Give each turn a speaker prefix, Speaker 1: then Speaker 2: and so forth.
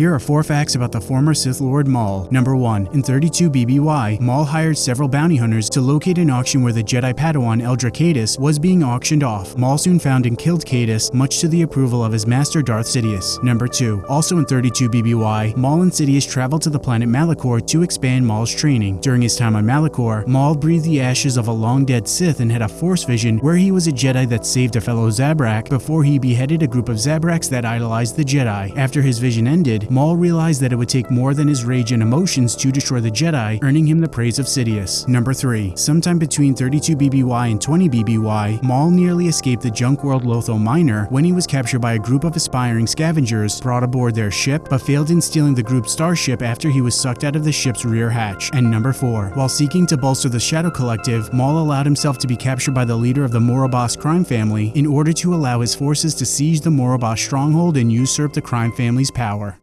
Speaker 1: Here are four facts about the former Sith Lord Maul. Number 1. In 32 BBY, Maul hired several bounty hunters to locate an auction where the Jedi Padawan Eldra Kaitis was being auctioned off. Maul soon found and killed Kaitis, much to the approval of his master Darth Sidious. Number 2. Also in 32 BBY, Maul and Sidious traveled to the planet Malachor to expand Maul's training. During his time on Malachor, Maul breathed the ashes of a long-dead Sith and had a Force vision where he was a Jedi that saved a fellow Zabrak before he beheaded a group of Zabraks that idolized the Jedi. After his vision ended, Maul realized that it would take more than his rage and emotions to destroy the Jedi, earning him the praise of Sidious. Number 3. Sometime between 32 BBY and 20 BBY, Maul nearly escaped the junk world Lotho Minor when he was captured by a group of aspiring scavengers, brought aboard their ship, but failed in stealing the group's starship after he was sucked out of the ship's rear hatch. And number 4. While seeking to bolster the Shadow Collective, Maul allowed himself to be captured by the leader of the Morabas crime family in order to allow his forces to seize the Morabas stronghold and usurp the crime family's power.